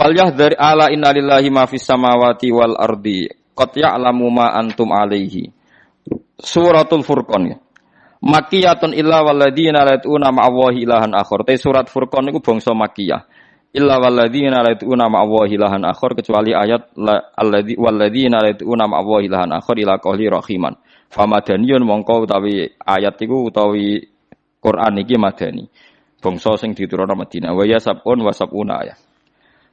Falyahdhar ala inna lillahi ma fis samawati wal ardi qad ya'lamu ma antum alaihi. Suratul Furqan. Makiyatun illa walladzina la yatuna ma'allahi ilahan akhar. Te surat Furqan niku bangsa makiyah. Illa walladzina la yatuna ma'allahi ilahan akhar kecuali ayat alladzi walladzina la yatuna ma'allahi ilahan akhar ila qawli rahiman. Famadaniyun mongko utawi ayat iku utawi Quran iki madani. Bangsa sing diturunkan Madinah. Wa yasabun wa sabuna ayat.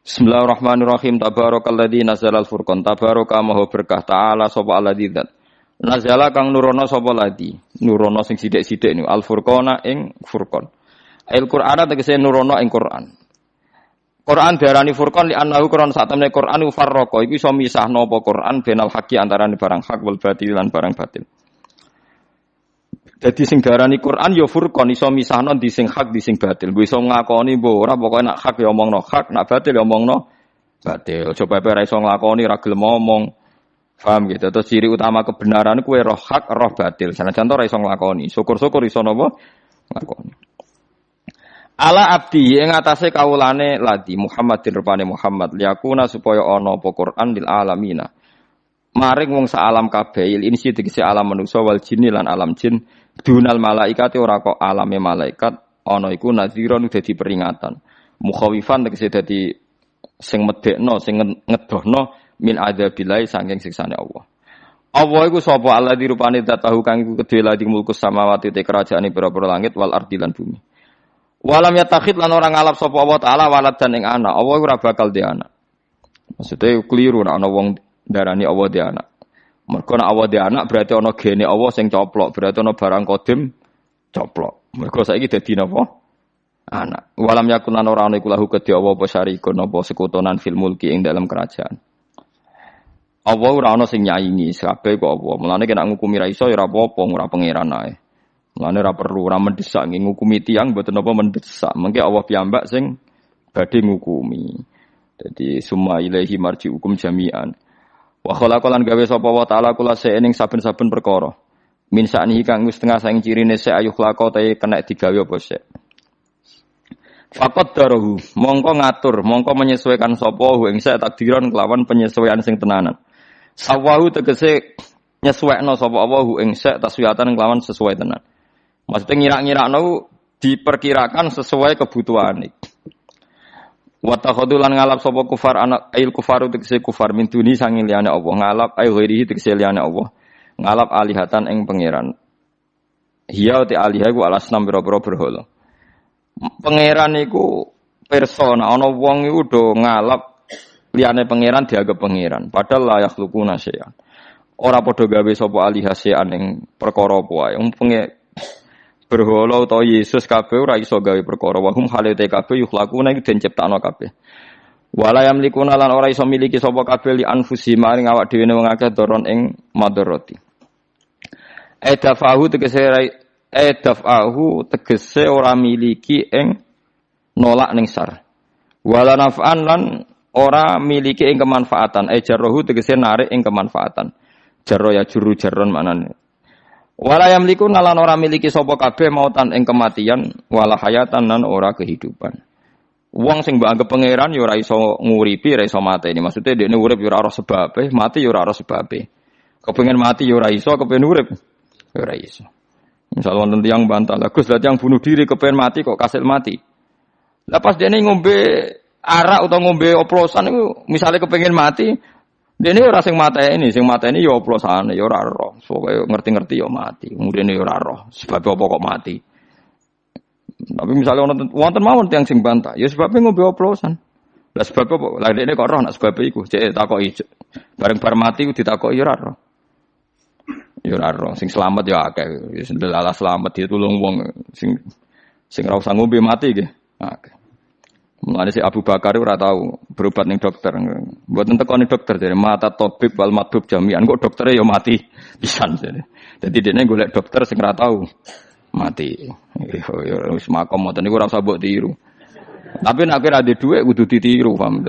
Bismillahirrahmanirrahim. Tabarakalladzi nazalal furqan. Tabaraka maha berkah ta'ala sapa alladzi dzat. Nazala kang nurono sapa ladi. Nurono sing sithik-sithik niku al furqana ing furqan. Al Qur'ana tegese nurono ing Qur'an. Quran diarani furqan li annahu Quran sak temne Quran iku farraqa iku iso misahno apa Quran benal haqi antarané barang hak wal batil lan barang batil. Jadi sing darani Quran ya furqan iso misahno di sing hak di sing batil. Bu iso ngakoni mbok ora pokoke nak hak ya omongno hak, nak batil ya omongno batil. Coba ora iso nglakoni ra gelem ngomong. Paham gitu. Terus ciri utama kebenaran kue roh hak, roh batil. Sana contoh ora iso nglakoni. Syukur-syukur iso napa? Nglakoni. Ala abdi ing atase kawulane ladi Muhammadin rupane Muhammad liyakuna supaya ana apa Quran lil alamina. Maring wong sak alam kabeh ini sih tegese alam manusa wal jinni lan alam jin dunal malaikat ora kok alame malaikat ana iku nadhiron dadi peringatan. Mukhawifan tegese dadi sing medekno sing ngedohno min adzabilai saking siksane Allah. Allah iku sapa Allah dirupane tahu kang iku kedhe ladi mulku samawati te kerajaane pira-pira langit wal ardi lan bumi. Walam yatakhid lan orang ngalap sapa Allah taala walad dan ing anak. Allah ora bakal di anak. Maksudnya keliru nek ana wong darani Allah di anak. Mergo nek Allah di anak berarti ana gene Allah sing coplok, berarti ana barang kodim coplok. Mergo saiki dadi napa? Anak. Walam yakun lan ora ana iku lahu kedhi Allah apa syarikun apa sekutonan fil mulki ing dalam kerajaan. Allah ora ana sing nyaingi kabeh kok apa. Mulane kena ngukumi ra iso ya ora apa-apa, ora pangeran ae. Mulane ora perlu ora mendesak ngukumi tiyang mboten apa mendesak. Mengke Allah piyambak sing badhe ngukumi. Jadi summa ilaihi marji hukum jami'an. Wa khalaqalan gawe sapa wa ta'ala kula ing saben-saben perkara. Min saknihi kang wis tengah saing cirine se ayuh lako ta kena digawe apa sik. Fakot darohu, mongko ngatur, mongko menyesuaikan hu ing sak takdiran kelawan penyesuaian sing tenanan. Sawahu tegese nyesuaikno sapa Allah ing sak taswiyatan kelawan sesuai tenan. Maksudnya ngira-ngirakno diperkirakan sesuai kebutuhan. Watakhodulan ngalap sapa kufar anak ail kufar tegese kufar min duni sanging liyane Allah. Ngalap ail ghairihi tegese liyane Allah. Ngalap alihatan ing pangeran. Hiya te alihah ku alasnam biro-biro berhala. Pangeran iku persona. Ana wong iku do ngalap liyane pangeran dianggap pangeran. Padahal layak luku nasean ora padha gawe sapa alihasean ing perkara apa wae berhala utawa Yesus kabeh ora iso gawe perkara. Wa hum halate kabeh yukhlaquna iku den ciptakno kabeh. Wala yamlikuna lan ora iso miliki sapa kabeh li anfusi maring awak dhewe wong akeh doron ing madarati edafahu tegese edafahu tegese ora miliki ing nolak ning sar. Wala naf'an lan ora miliki ing kemanfaatan. E jarrohu tegese narik ing kemanfaatan. Jarro ya juru jarron manane Wala yamliku nalan ora miliki sapa kabeh mautan ing kematian wala hayatan nan ora kehidupan. Wong sing mbok anggap pangeran ya ora iso nguripi, ora iso mateni. Maksudnya dekne urip ya ora ora mati ya ora ora sebabe. Mati ya ora iso, kepengen urip ya ora iso. Misal wonten tiyang bantah, lah Gus yang bunuh diri kepengen mati kok kasil mati. Lah pas dene ngombe arak atau ngombe oplosan itu misalnya kepengen mati, Dene ora sing ini, sing ini ya oplosane ya ora roh. Pokoke ngerti-ngerti ya mati. Kemudian ya ora roh. Sebab apa kok mati? Tapi misalnya wonten wonten mawon tiyang sing bantah, ya sebabnya ngombe oplosan. Lah sebab apa? Lah dene kok roh nak sebab iku. Cek takoki bareng bar mati ditakoki ya ora roh. Ya ora roh. Sing selamat ya akeh. Ya, selamat ditulung wong sing sing ora usah mati nggih. Akeh. Mulane si Abu Bakar ora tahu berobat ning dokter. Buat entek nih dokter jadi mata topik wal matub jamian kok dokternya ya mati pisan jadi. Jadi dia golek dokter sing ora tahu mati. Ya wis makom ngoten niku ora usah mbok tiru. Tapi nek ora ada dhuwit kudu ditiru, paham.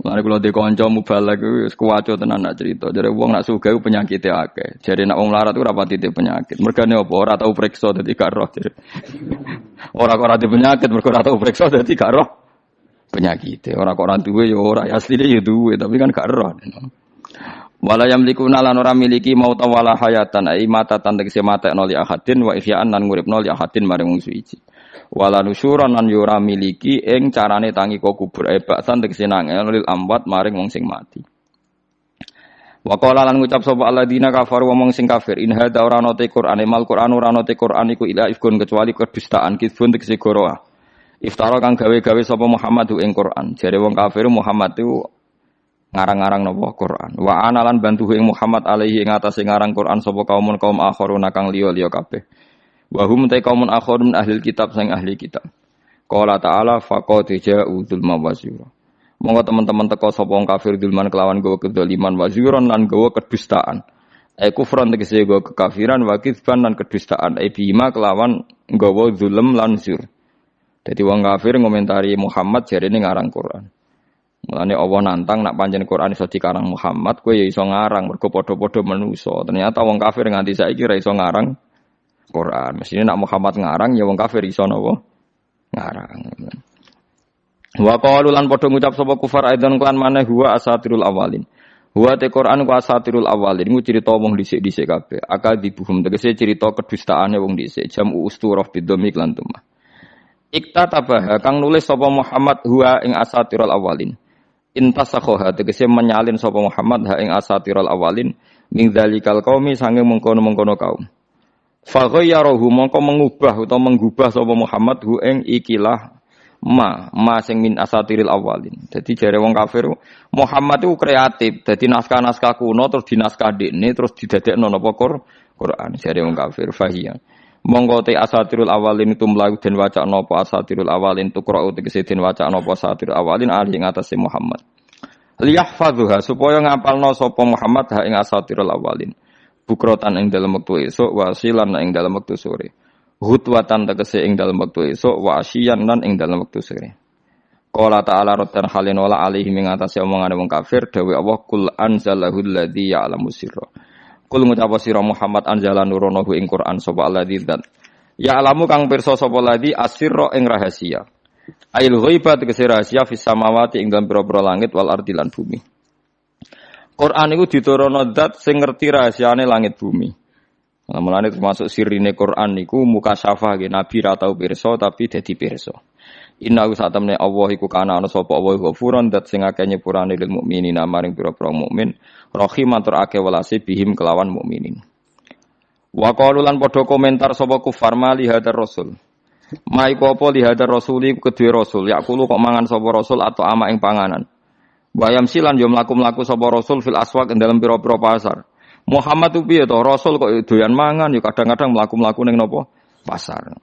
Mari kalau di konco mubalak itu kuwaco tenan nak cerita. Jadi uang nak suga penyakit ya akeh. Jadi nak uang larat rapat titik penyakit. Mereka ini apa? Orang tahu periksa jadi gak roh. Orang kok rati penyakit mereka ora tahu periksa jadi gak roh. Orang kok orang tua ya orang asli dia ya duwe tapi kan gak roh. Wala yamlikuna lan ora miliki mau tawala hayatan ai mata tan tegese mata noli ahadin wa ihya'an lan nguripno li ahadin maring wong suci wala nusyuran lan yura miliki ing carane tangi kok kubur e baksan tegese nangel lil amwat maring wong sing mati Wa qala lan ngucap sapa alladzina kafaru wong sing kafir in hadza ora ana te Qur'an mal Qur'an ora ana Qur'an iku ila ifkun kecuali kedustaan kidfun tegese goroah Iftara kang gawe-gawe sapa Muhammad ing Qur'an jare wong kafir Muhammad itu ngarang-ngarang napa Quran. Wa analan bantu ing Muhammad alaihi ing atase ngarang Quran sapa kaumun kaum akharuna kang liya-liya kabeh. Wa hum ta kaumun akharun ahli kitab sang ahli kitab. Qala ta'ala faqad ja'u dzulma wa zura. Monggo teman-teman teko sapa wong kafir dzulman kelawan gawa kedzaliman wa zuran lan gawa kedustaan. Ai kufran tegese gawa kekafiran wa kitsban lan kedustaan. Ai bima kelawan gawa zulm lan zur. Jadi wong kafir ngomentari Muhammad jarene ngarang Quran. Mulane Allah nantang nak panjen Quran iso dikarang Muhammad, kowe ya iso ngarang mergo padha-padha manusa. Ternyata wong kafir nganti saiki ra iso ngarang Quran. Mestinya nak Muhammad ngarang ya wong kafir iso napa? Ngarang. Wa qalu lan padha ngucap sapa kufar aidan klan maneh huwa asatirul awalin. Huwa te Quran ku asatirul awalin ku cerita wong dhisik-dhisik kabeh. Akal dibuhum tegese cerita kedustaane wong dhisik. Jam usturah bidomik lan tumah. Ikta tabah kang nulis sapa Muhammad huwa ing asatirul awalin. Intasakhoha tegese menyalin sapa Muhammad ha ing asatirul awalin ming dzalikal qaumi sange mengkono-mengkono kaum. Faghayyarohu mongko mengubah atau menggubah sapa Muhammad hu ing ikilah ma ma sing min asatiril awalin. Jadi jare wong kafir Muhammad itu kreatif. Jadi naskah-naskah kuno terus dinaskah dekne terus didadekno napa Quran. Jare wong kafir fahiya. Monggo te asatirul awalin itu mlayu den waca napa asatirul awalin tukra tegese den waca napa asatirul awalin ali ing atase Muhammad. Liyahfadhuha supaya ngapalno sapa Muhammad ha ing asatirul awalin bukrotan ing dalam waktu esok wasilan ing dalam waktu sore. Hutwatan tegese ing dalam waktu esok wasian lan ing dalam waktu sore. Qala ta'ala rotan halin wala alihi atase omongane wong kafir dawe Allah kul anzalahu alladzi ya'lamu sirra. Kul ngucap sira Muhammad anzala nuronahu ing Quran sapa alladzi dan Ya'lamu kang pirsa sapa ladzi asirra ing rahasia. Ail ghaiba tegese rahasia fis samawati ing dalam pira-pira langit wal ardi lan bumi Quran itu ditorono zat sing ngerti rahasiane langit bumi. Nah, mulane termasuk sirine Quran niku muka syafa ge nabi ra tau tapi dadi pirsa. Inna saat temne Allah iku kana ana sapa Allah dat sing akeh nyepurane lil mukminin maring pira-pira mukmin rahim atur akeh welase bihim kelawan mukminin. Wa qalu padha komentar sapa kufar mali hadar rasul. Ma iku apa li hadar rasuli kedue rasul yakulu kok mangan sapa rasul atau ama ing panganan. Bayam silan yo mlaku-mlaku sapa Rasul fil aswaq ing dalam pira-pira pasar. Muhammad tuh piye to? Rasul kok doyan mangan yo kadang-kadang mlaku-mlaku ning napa? Pasar.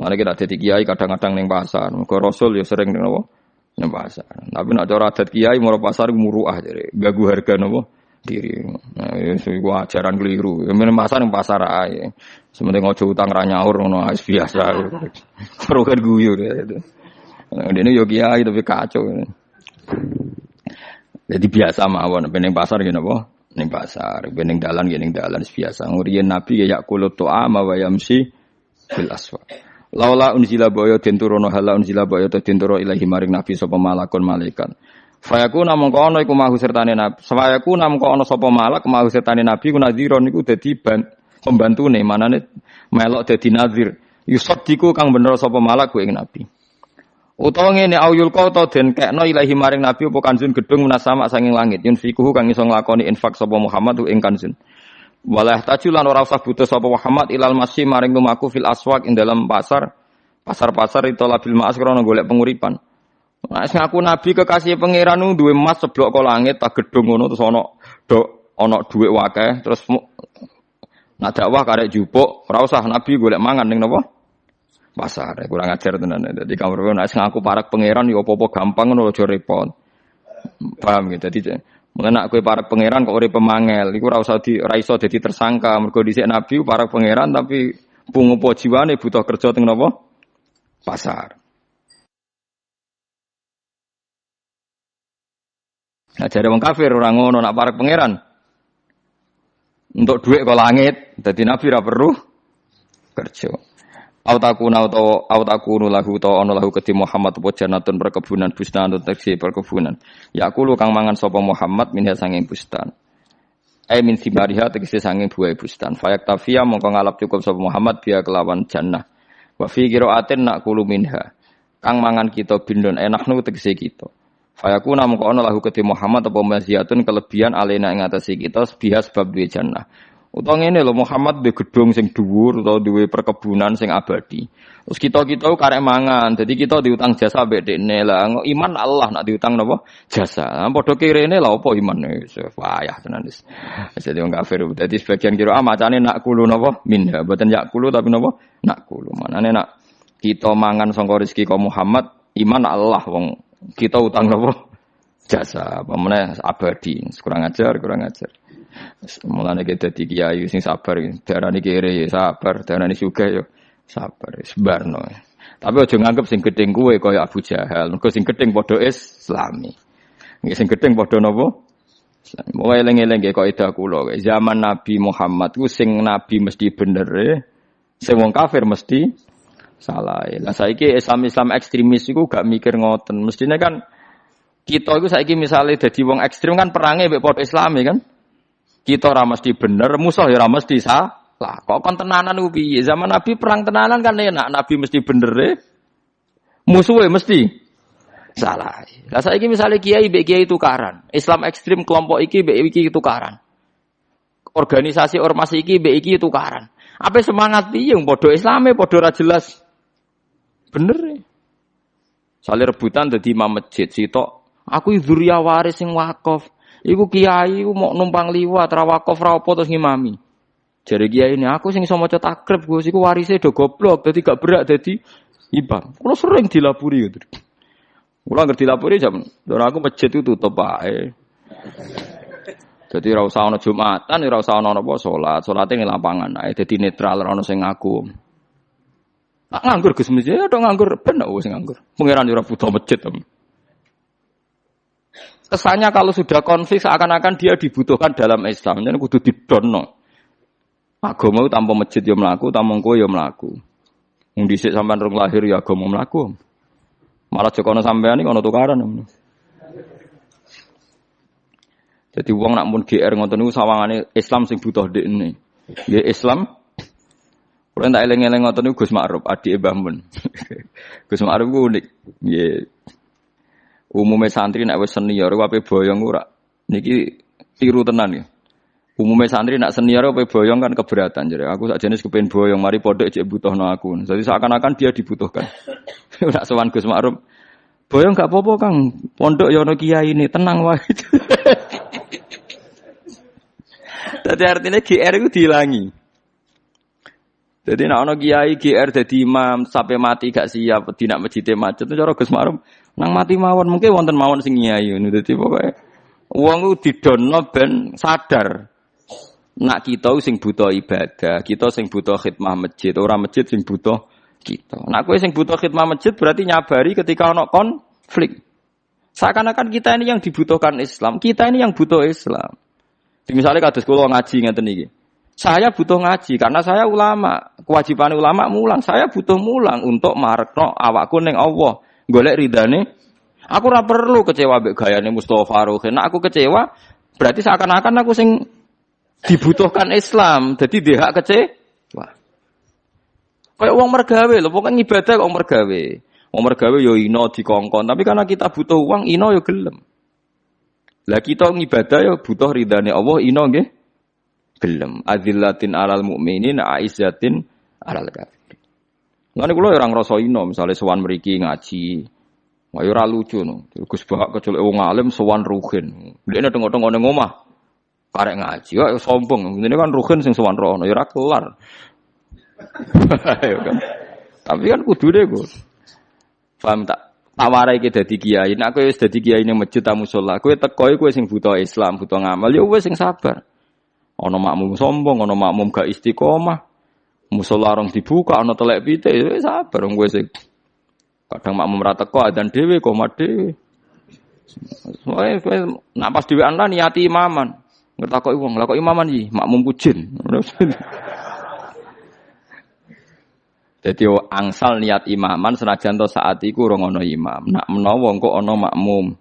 Mane kita dadi kiai kadang-kadang ning pasar. Muga Rasul yo sering ning napa? Ning pasar. Tapi nek cara adat kiai mau pasar muruah jare, gagu harga napa? diri. Nah, itu ajaran keliru. Ya pasar ning pasar ae. Sementing ojo utang ra nyaur ngono biasa. Perlu kan guyu gitu. Nah, ini yo kiai tapi kacau. Jadi biasa mawon bening pasar gini apa? Ning pasar, bening dalan gini dalan biasa. Nguriyen Nabi ya yakulut tu'ama wa yamsi bil aswa. Laula unzila boyo den turono hala unzila boyo to den ilahi maring Nabi sapa malakun malaikat. Fayaku namung kono iku mahu sertane Nabi. Fayaku namung kono sapa malak mahu sertane Nabi ku nadhira niku dadi pembantune manane melok dadi nazir. Yusaddiku kang bener sapa malak ku ing Nabi. Utawa ngene auyul qata den kekno ilahi maring nabi apa kanjun gedung munasama sanging langit yun fikuhu kang iso nglakoni infak sapa Muhammad ing kanjun. Walah tajulan ora usah butuh sapa Muhammad ilal masih maring lumaku fil aswaq ing dalam pasar. Pasar-pasar itu labil ma'as krana golek penguripan. Nah, ngaku nabi kekasih pangeran nu duwe emas seblok kok langit tak gedung ngono terus ana do ana dhuwit wakeh terus nak dakwah karek jupuk ora usah nabi golek mangan ning napa? Pasar. Kurang ajar tenan. Jadi kamu nek nek ngaku parak pangeran yo apa-apa gampang ngono aja repot. Paham gitu. Jadi mengenak kue parak pangeran kok ora pemangel, iku ora usah di ora iso dadi tersangka. Mergo nabi parak pangeran tapi pungupo jiwane butuh kerja teng napa? Pasar. Nah, jadi wong kafir orang ngono nak parek pangeran. Untuk duit ke langit, jadi nabi ra perlu kerja. Au takuna atau au takunu lahu to ono lahu keti Muhammad apa janatun perkebunan bustan teksi perkebunan. Ya lu kang mangan sapa Muhammad minha sanging bustan. Ai min simariha tegese sanging buah bustan. Fayak tafia mongko ngalap cukup sapa Muhammad biya kelawan jannah. Wa fi qiraatin nak kulu minha. Kang mangan kita bindon enak nu tegese kita. Fayakuna mongko ana lahu keti Muhammad apa maziyatun kelebihan alena ing atase kita biha sebab duwe jannah. Utang ini loh Muhammad di gedung sing dhuwur atau di perkebunan sing abadi. Terus kita kita karek mangan, jadi kita diutang jasa bedekne lah. Iman Allah nak diutang nopo jasa. Padha kirene lah apa iman payah tenan wis. Jadi wong kafir. Jadi sebagian kira ah macane nak kulu nopo minha, boten yak kulu tapi nopo nak kulu. Manane nak kita mangan sangka rezeki Muhammad, iman Allah wong kita utang nopo jasa. Apa abadi. Kurang ajar, kurang ajar. Mulane kita dadi kiai sing sabar, darani kere ya sabar, darani suka ya sabar, sebarno. Tapi aja nganggep sing gedeng kuwe kaya Abu Jahal, mergo sing gedeng padha Islami. Nggih sing gedeng padha napa? Mulai eling-eling kaya kaidah kula, zaman Nabi Muhammad ku sing nabi mesti bener, e, sing wong kafir mesti salah. Lah saiki Islam-Islam ekstremis iku gak mikir ngoten. Mestine kan kita itu saiki misalnya jadi wong ekstrim kan perangnya padha Islami kan? Kita ora mesti bener, musuh ya ora mesti salah. Kok kon tenanan ku? Zaman Nabi perang tenanan kan enak, Nabi mesti bener e. Musuhnya mesti salah. Lah saiki misalnya kiai mbek kiai tukaran, Islam ekstrim kelompok iki mbek iki tukaran. Organisasi ormas iki mbek iki tukaran. Apa semangat piye padha Islame padha ora jelas. Bener e. Saling rebutan dadi imam masjid sitok. Aku dzurriya waris sing wakaf. Iku kiai mau numpang liwat rawakof rawopo terus ngimami. Jadi kiai ini aku sing iso maca takrib Gus iku warise do goblok dadi gak berak dadi imam. Kulo sering dilapuri gitu. Kulo ngerti dilapuri jam dan aku masjid itu tutup ae. Jadi ora usah ana Jumatan, ora usah ana apa salat. Salate ning lapangan ae dadi netral ora sing ngaku. Nak nganggur Gus masjid ya nganggur ben wis nganggur. Pangeran ora butuh masjid. Kesannya kalau sudah konflik seakan-akan dia dibutuhkan dalam Islam. Jadi kudu didono. Agama itu tanpa masjid ya melaku, tanpa kowe ya melaku. Wong dhisik sampean lahir ya agama melaku. Malah jokono sampean iki ono tukaran. Jadi uang nak pun GR ngoten niku sawangane Islam sing butuh ini. Ya Islam Kalau tak eleng-eleng niku Gus Ma'ruf, adik Mbah Mun. Gus Ma'ruf ku unik. Nggih, Umumnya santri nak wis senior wae boyong ora. Niki tiru tenan ya. Umumnya santri nak senior wae boyong kan keberatan jadi aku sak jenis kepen boyong mari pondok cek butuhno aku. Jadi seakan-akan dia dibutuhkan. nak sowan Gus Ma'ruf. Boyong gak apa-apa Kang. Pondok ya ono kiai ini tenang wae. Jadi artinya GR itu dihilangi. Jadi nak ono kiai GR jadi imam sampai mati gak siap, tidak masjid macet itu cara Gus Ma'ruf Nang mati mawon mungkin wonten mawon sing nyai ngono dadi pokoke wong ku didono ben sadar nak kita sing butuh ibadah, kita sing butuh khidmah masjid, orang masjid sing butuh kita. Nak kowe sing butuh khidmah masjid berarti nyabari ketika ono konflik. Seakan-akan kita ini yang dibutuhkan Islam, kita ini yang butuh Islam. Misalnya kados kula ngaji ngeten iki. Saya butuh ngaji karena saya ulama. Kewajiban ulama mulang. Saya butuh mulang untuk marekno awakku ning Allah golek ridane. Aku ora perlu kecewa mbek gayane Mustofa Ruhin. Nah, aku kecewa berarti seakan-akan aku sing dibutuhkan Islam. Jadi dia hak kecewa. Kayak uang mergawe loh, pokoknya ibadah kok mergawe. Wong mergawe yo ino dikongkon, tapi karena kita butuh uang ino yo gelem. Lah kita ngibadah yo butuh ridane Allah ino nggih gelem. Azillatin alal mukminin aizzatin alal kafir. Lan kula ora ngrasa ino, misale sowan mriki ngaji. Wah ora lucu no. Gus Bahak kecuali wong alim sowan ruhin. Dekne tengok-tengok ning omah. Karek ngaji, kok sombong. Ini kan ruhin sing sowan rono, ya ora kelar. kan. Tapi kan kudu deh gue. Paham tak? Tawarai ke dadi kiai. Nek kowe wis dadi kiai ning masjid tamu sholat, kowe kowe sing butuh Islam, butuh ngamal, ya wis sing sabar. Ono makmum sombong, ono makmum gak istiqomah. Musola orang dibuka, ana telek pite, ya sabar kowe sing kadang makmum ra teko adzan dhewe koma dhewe. Soale kowe nak pas dhewean lah niati imaman. Ngertakoki wong, lah kok imaman iki makmum kujin. Jadi angsal niat imaman senajan to saat iku ora ana imam. Nak menawa engko ana makmum.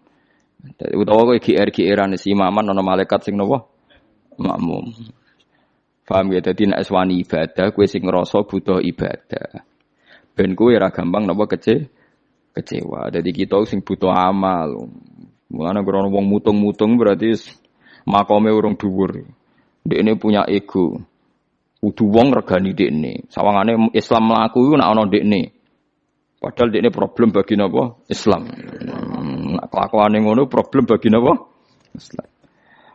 Utawa kowe GR-GRan si imaman ana malaikat sing napa? Makmum. Paham ya? Dadi nek ibadah kowe sing ngrasa butuh ibadah. Ben kowe ora gampang napa kece kecewa. Jadi kita sing butuh amal. Mulane krono wong mutung-mutung berarti makome urung dhuwur. Dekne punya ego. Kudu wong regani dekne. Sawangane Islam mlaku iku nek ana dekne. Padahal dekne problem bagi napa? Islam. Nek kelakuane ngono problem bagi napa? Islam.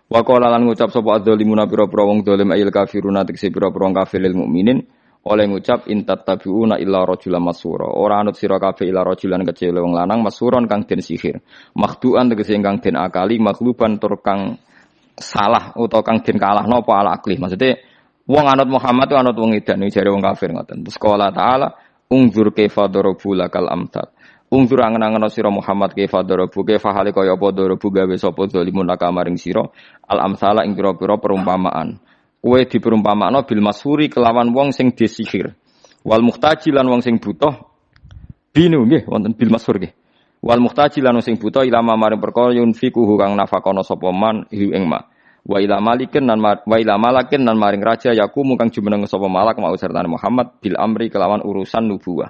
Wa qala lan ngucap sapa adzalimuna pira-pira wong dolim ayil kafiruna tekse pira-pira kafir lil mukminin oleh ngucap intat tabiuna illa rajulan masura ora anut sira kabeh illa rajulan kecil wong lanang masuron kang den sihir makhduan tegese kang den akali makhluban tur kang salah utawa kang den kalah napa ala akli maksudnya Wong anut Muhammad anut wong edan jare wong kafir ngoten. Terus qala ta'ala ungzur kaifa darabu lakal amsal. Ungzur angen-angen sira Muhammad kaifa darabu kaifa hale kaya apa darabu gawe sapa zalimun laka maring sira al amsala ing pira-pira perumpamaan. Kowe diperumpamakno bil masuri kelawan wong sing disihir. Wal muhtaji lan wong sing butuh binu nggih wonten bil masur nggih. Wal muhtaji lan wong sing butuh ilama maring perkara yunfiku kang nafakono sapa man ing ma wa ila malikin nan wa ila malakin nan maring raja yakumu kang jumeneng sapa malak mau sertane Muhammad bil amri kelawan urusan nubuwah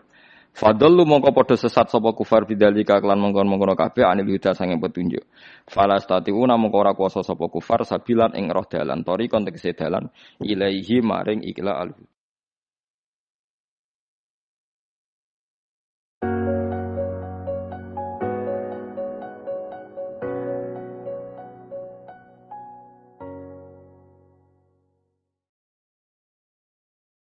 Fadallu mongko padha sesat sapa kufar bidzalika kelan mongkon-mongkon kabeh anil huda sange petunjuk. Fala statiuna mongko ora kuasa sapa kufar sabilan ing roh dalan tori kontekse dalan ilaihi maring ikla al